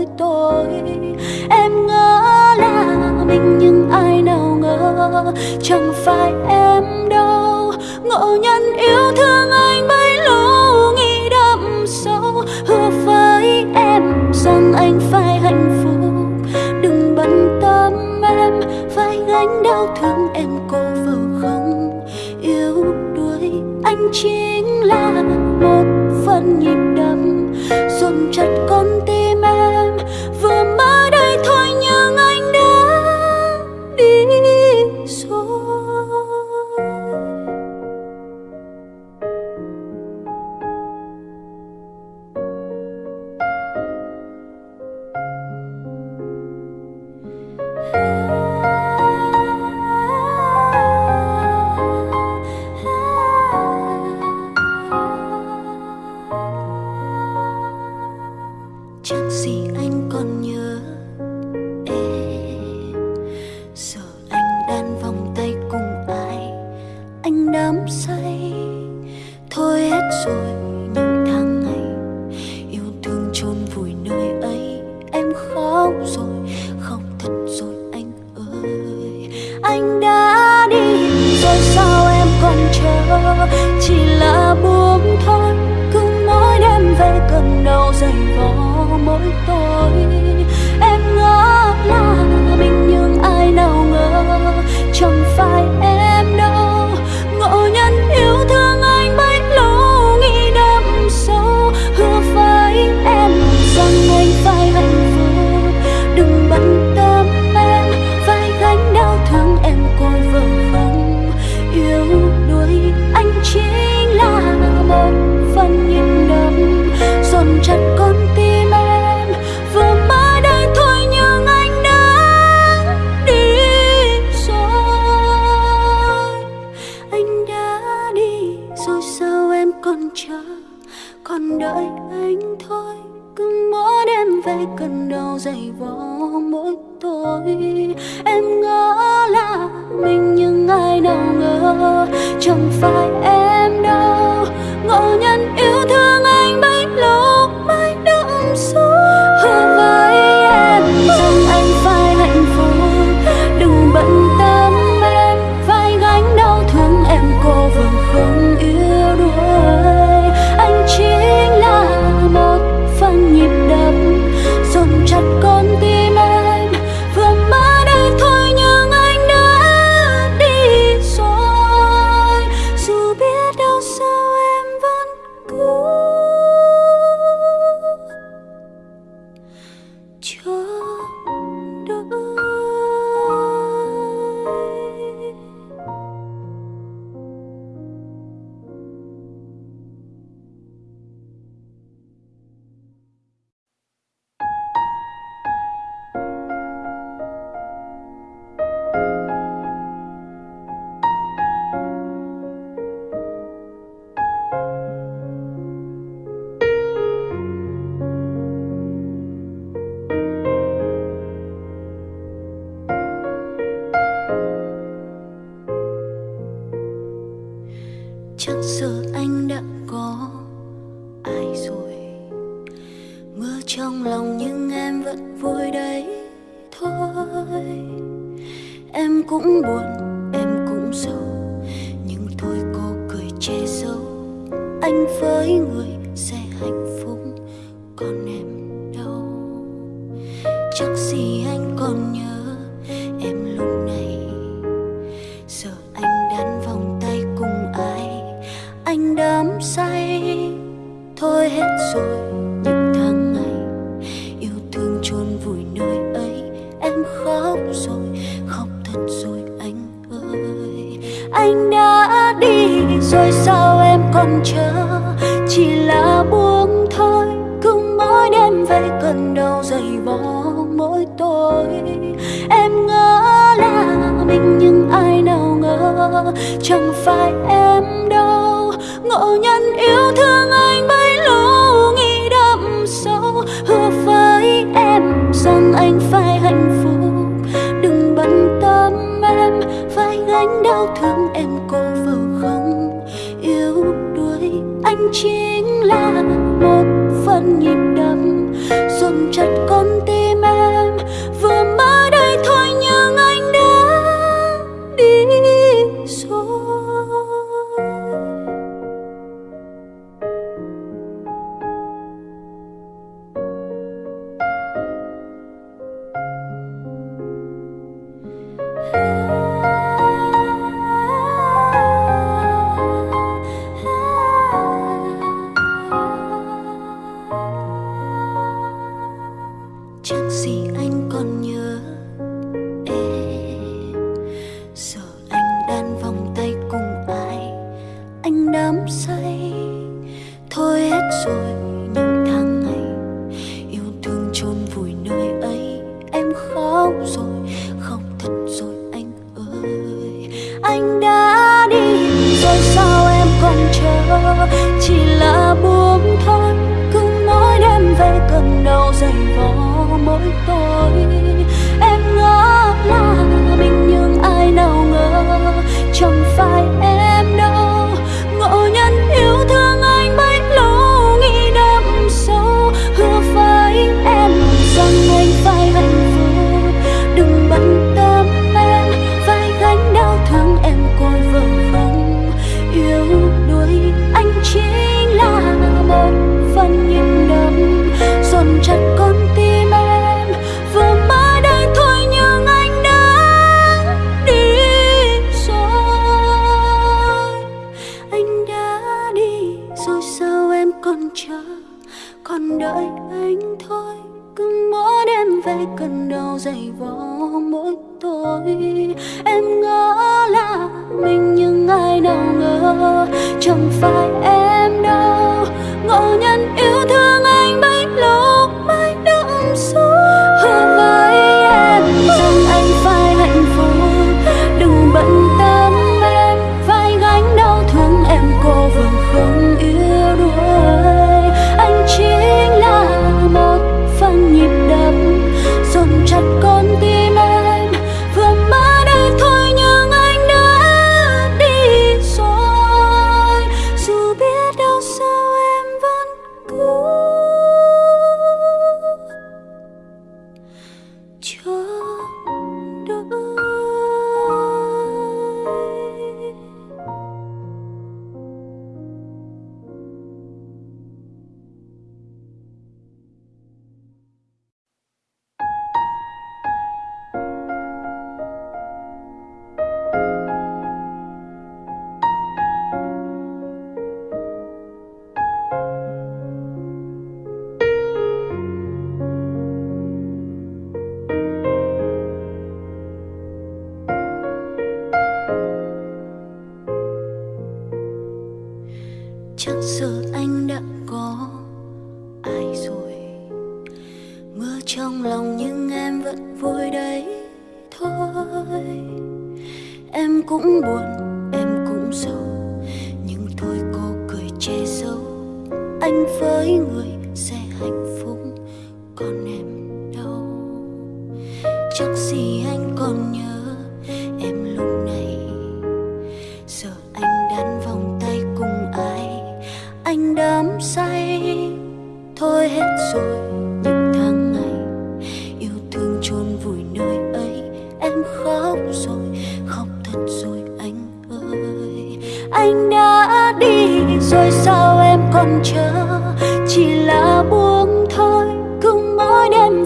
lỗi tôi. Em ngỡ là mình nhưng ai nào ngờ, Chẳng phải em đâu. Ngộ nhân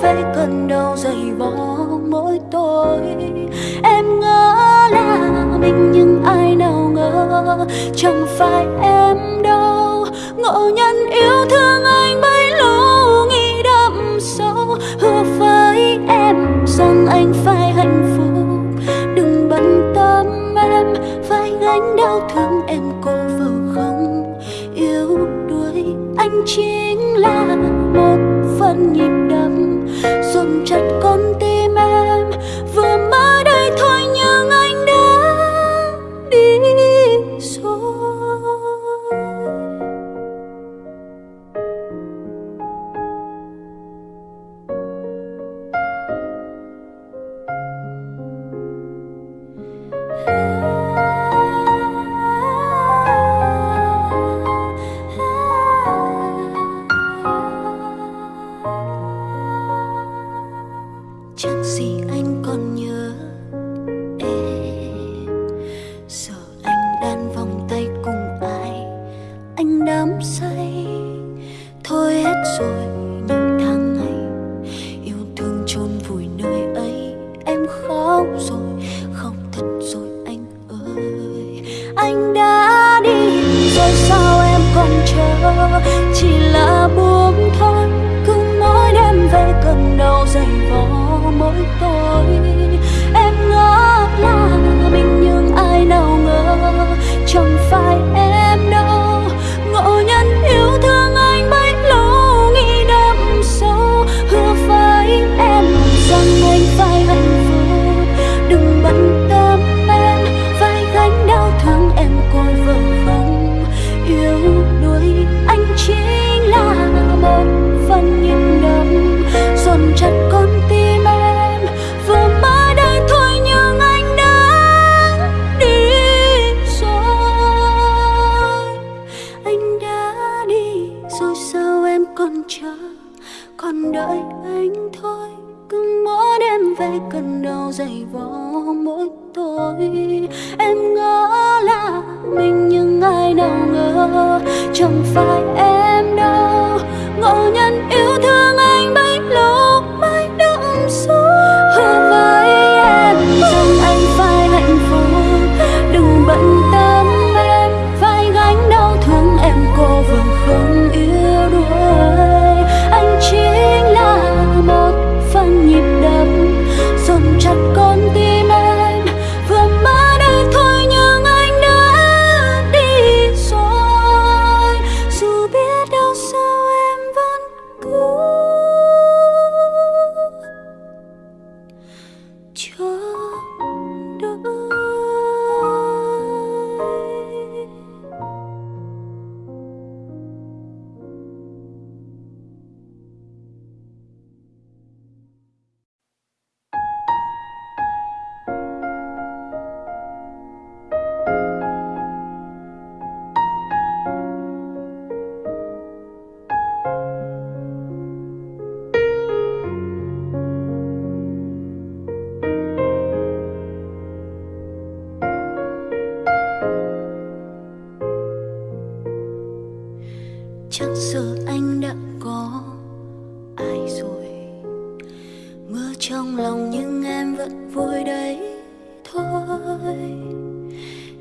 với cơn đau dày vò mỗi tối. Em ngỡ là mình nhưng ai nào ngờ, chẳng phải em đâu. Ngộ nhân yêu thương anh bấy lâu, nghĩ đậm sâu. Hứa với em rằng anh phải hạnh phúc. Đừng bận tâm em, phải gánh đau thương em cô vừa không. Yêu đuối anh chính là một phần nhịp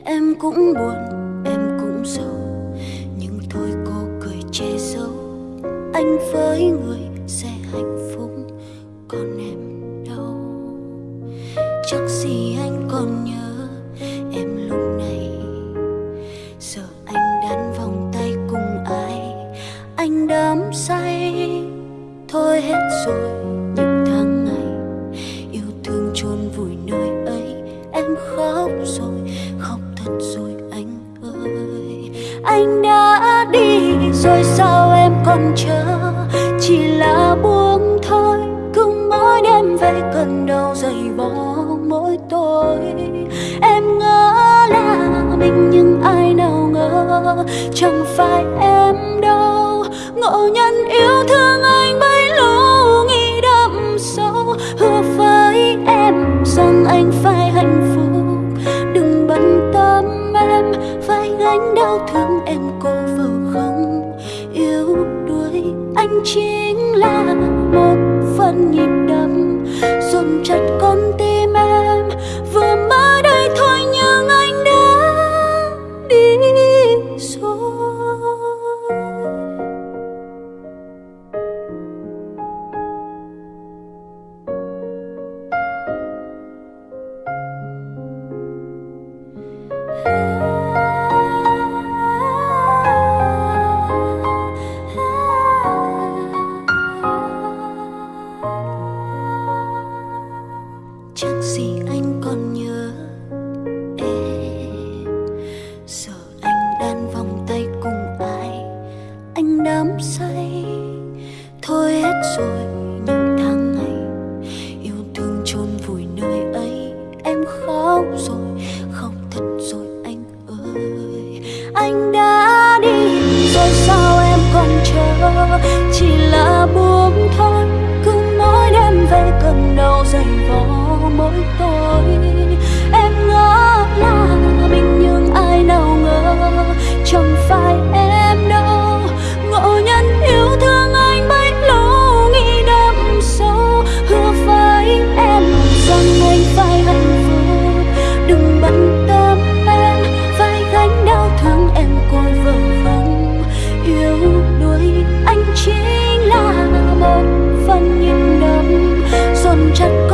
em cũng buồn, em cũng sầu. Nhưng thôi cô cười che giấu. Anh với người chắc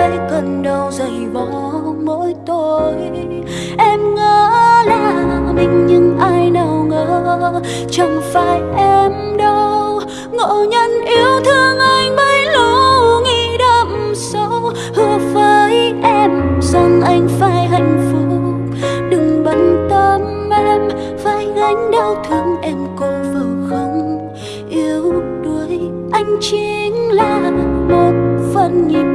với cơn đau dày vò mỗi tối. Em ngỡ là mình nhưng ai nào ngờ, chẳng phải em đâu. Ngộ nhân yêu thương anh bấy lâu, nghĩ đậm sâu. Hứa với em rằng anh phải hạnh phúc. Đừng bận tâm em, phải gánh đau thương em cô vừa không. Yêu đuối anh chính là một phần nhịp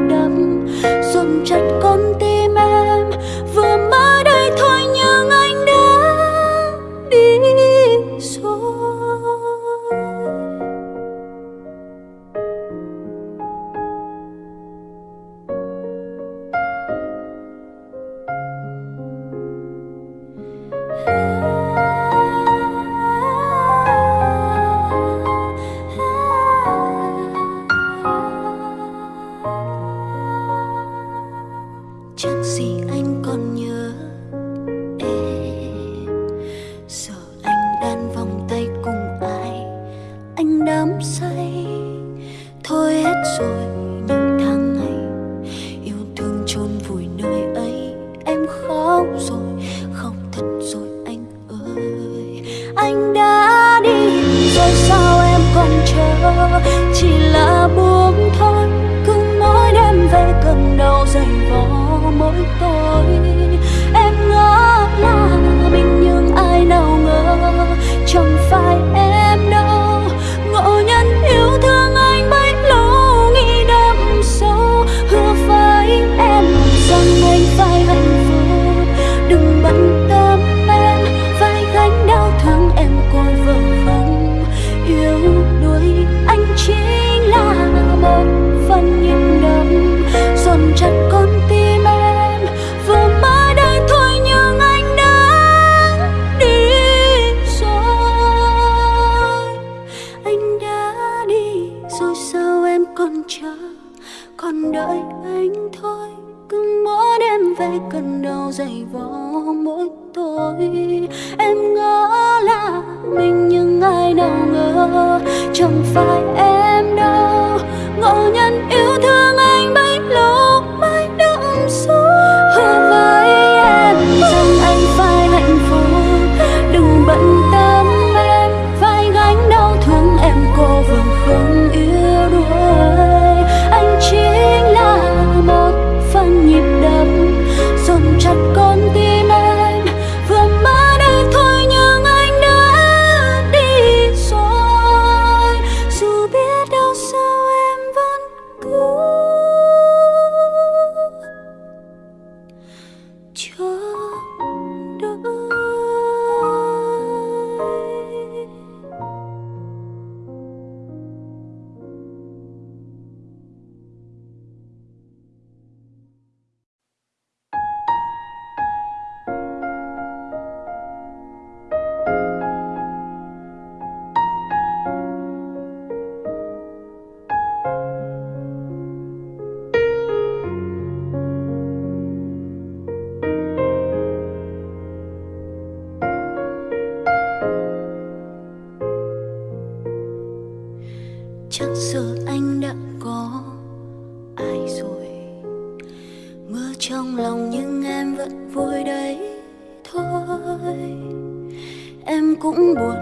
Cũng buồn,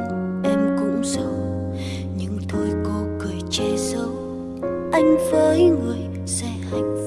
em cũng sầu. Nhưng thôi cô cười che giấu Anh với người sẽ hạnh phúc.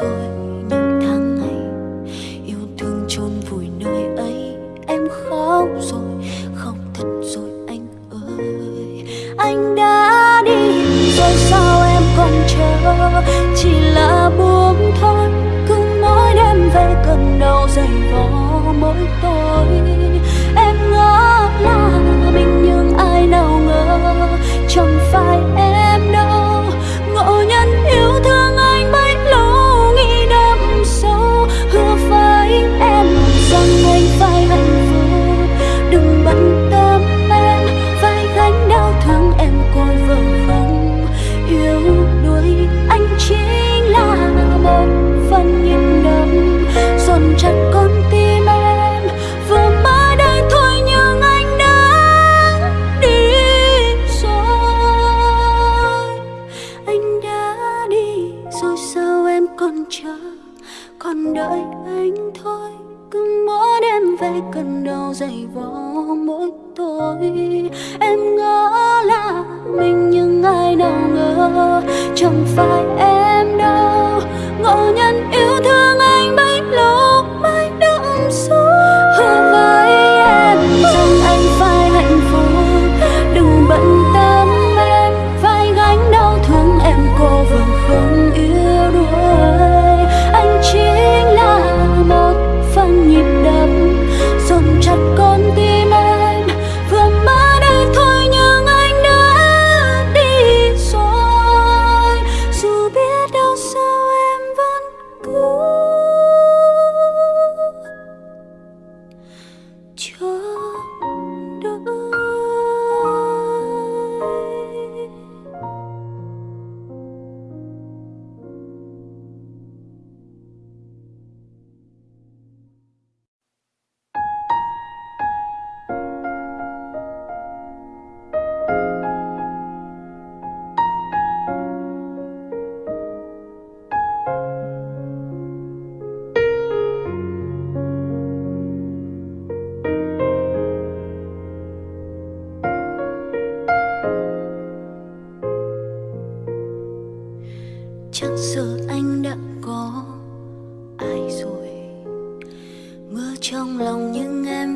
rồi những tháng ngày yêu thương chôn vùi nơi ấy em khóc rồi khóc thật rồi anh ơi anh đã đi rồi sao em còn chờ chỉ là buông thôi cứ mỗi đêm về cần đau dày vò mỗi tối em ngỡ là mình nhưng ai nào ngờ, chẳng phải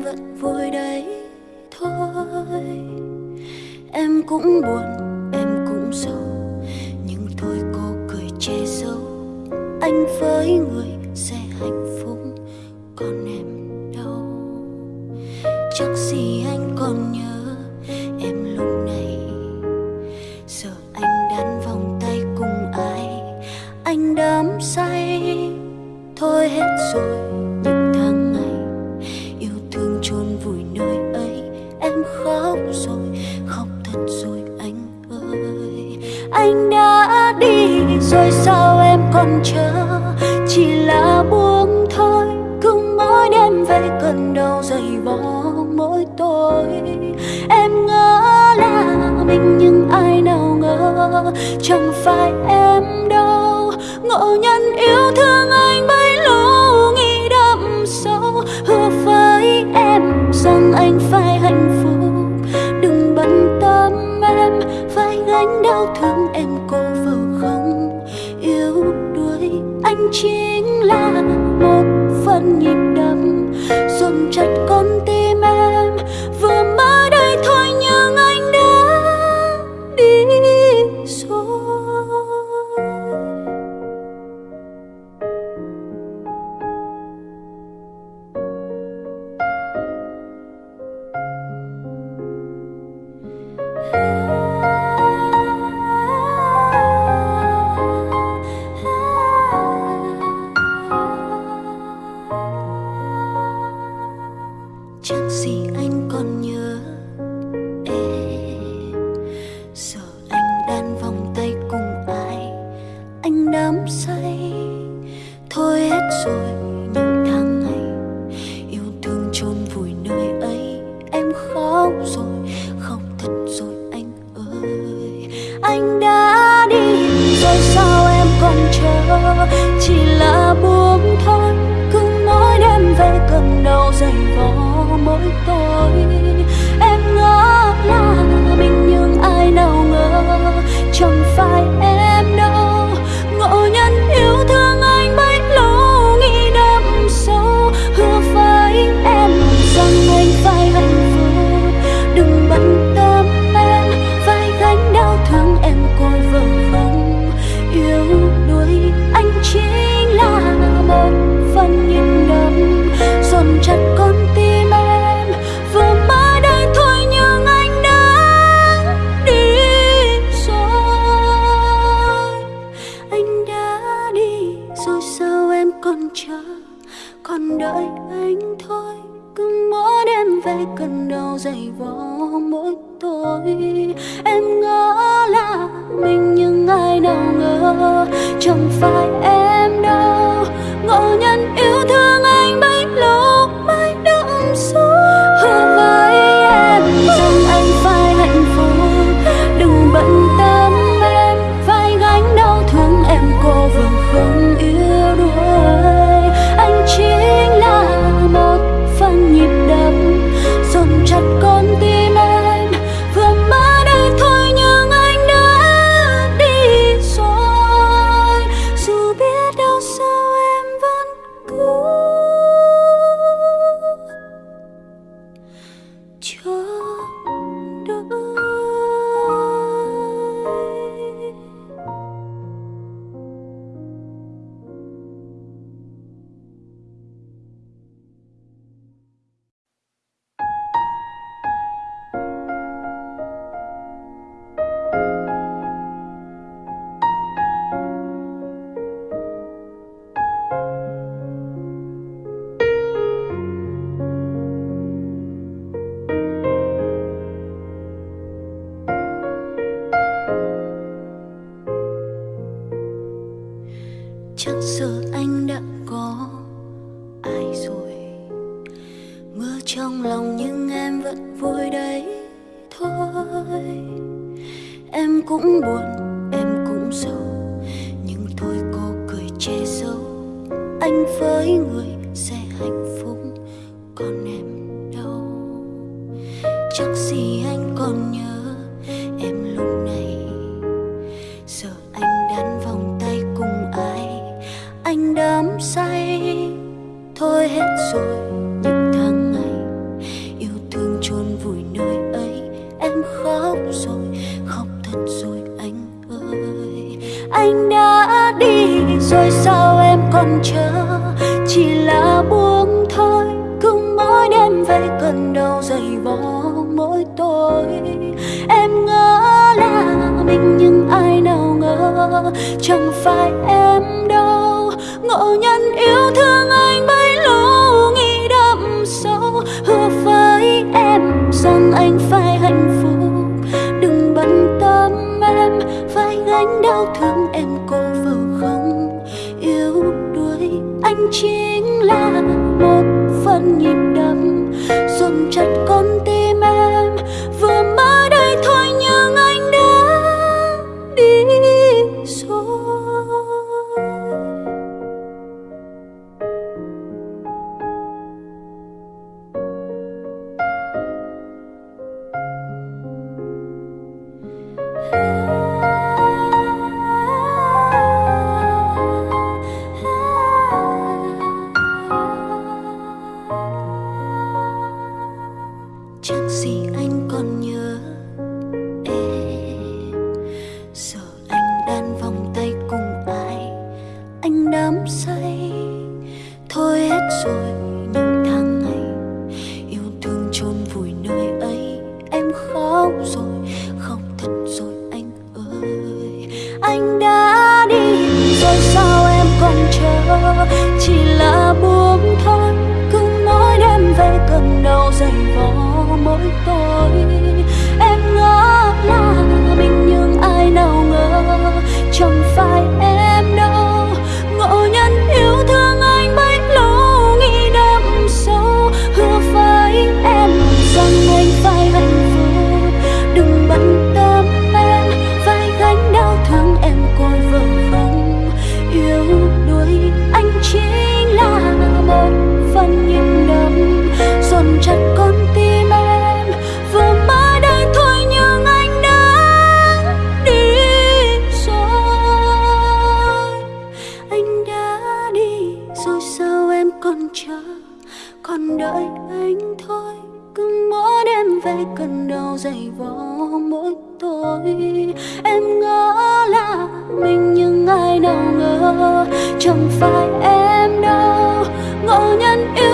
vẫn vui đấy thôi. Em cũng buồn, em cũng sầu, nhưng thôi cô cười che giấu. Anh với người sẽ hạnh phúc, còn em đâu? Chắc gì fight đã đi, rồi sao em còn chờ? Chỉ là buông thôi, cứ mỗi đêm về cơn đau dày vò mỗi tối. Em ngỡ là mình nhưng ai nào ngờ, chẳng phải em đâu. Ngộ nhận не thôi hết rồi. Nhân yêu